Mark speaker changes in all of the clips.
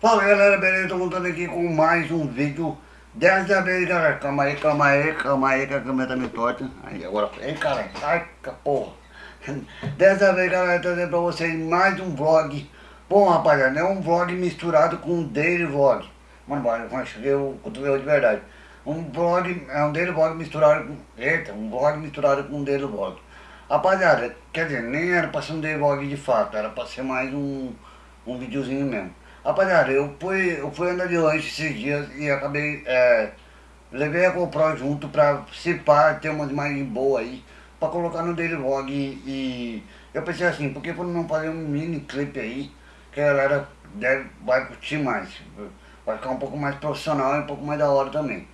Speaker 1: Fala galera, beleza? Tô contando aqui com mais um vídeo Dessa vez, galera, calma aí, calma aí, calma aí que a câmera tá me torta. Aí, agora, ei cara, sai porra. Dessa vez, galera, trazendo pra vocês mais um vlog. Bom, rapaziada, é um vlog misturado com um daily vlog. Mano, eu cheguei o cotovelo de verdade. Um vlog, é um daily vlog misturado com... Eita, um vlog misturado com um daily vlog. Rapaziada, quer dizer, nem era pra ser um daily vlog de fato Era pra ser mais um, um videozinho mesmo Rapaziada, eu fui, eu fui andar de lanche esses dias e acabei, é, levei a GoPro junto pra se ter umas imagens boas aí, pra colocar no Daily Vlog e, e eu pensei assim, por que não fazer um mini clipe aí, que a galera deve, vai curtir mais, vai ficar um pouco mais profissional e um pouco mais da hora também.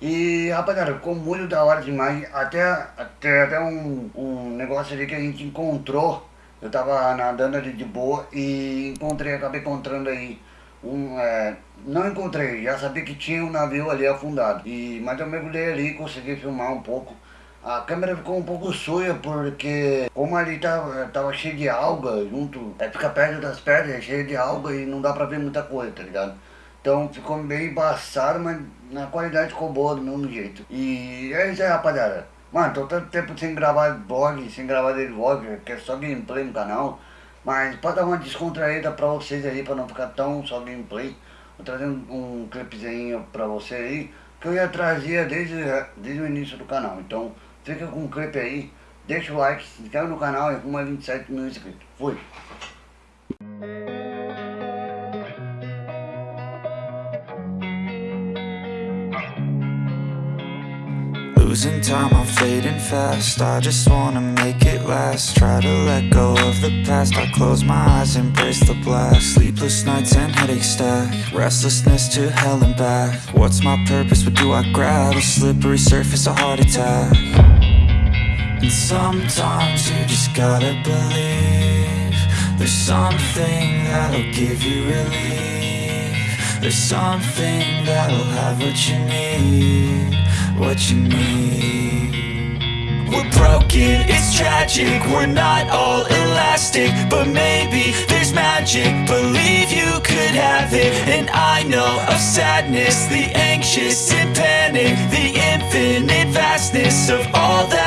Speaker 1: E rapaziada, ficou muito da hora demais, até, até, até um, um negócio ali que a gente encontrou eu tava nadando ali de boa e encontrei, acabei encontrando aí um, é, não encontrei, já sabia que tinha um navio ali afundado, e, mas eu mergulhei ali e consegui filmar um pouco. A câmera ficou um pouco suja porque como ali tava, tava cheio de alga junto, é, fica perto das pedras, é cheio de alga e não dá pra ver muita coisa, tá ligado? Então ficou meio embaçado, mas na qualidade ficou boa do mesmo jeito. E é isso aí rapaziada. Mano, tô tanto tempo sem gravar vlog, sem gravar dele vlog, que é só gameplay no canal. Mas pra dar uma descontraída pra vocês aí, pra não ficar tão só gameplay, vou trazer um, um clipezinho pra você aí, que eu já trazia desde, desde o início do canal. Então, fica com o clipe aí, deixa o like, se inscreve no canal e arruma 27 mil inscritos. Fui!
Speaker 2: Losing time, I'm fading fast. I just wanna make it last. Try to let go of the past. I close my eyes, embrace the blast. Sleepless nights and headache stack. Restlessness to hell and back. What's my purpose, what do I grab? A slippery surface, a heart attack. And sometimes you just gotta believe There's something that'll give you relief. There's something that'll have what you need what you need We're broken, it's tragic, we're not all elastic But maybe there's magic, believe you could have it And I know of sadness, the anxious and panic The infinite vastness of all that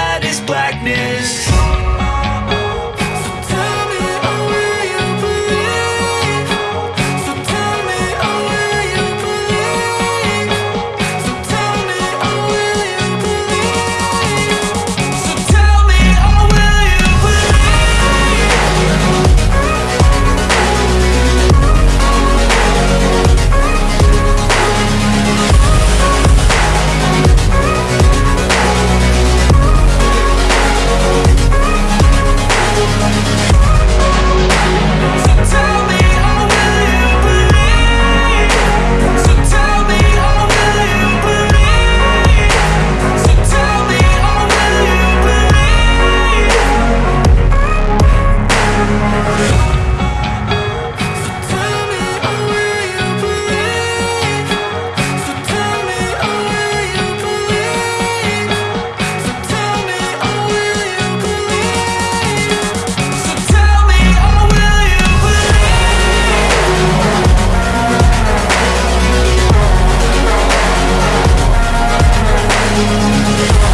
Speaker 2: Thank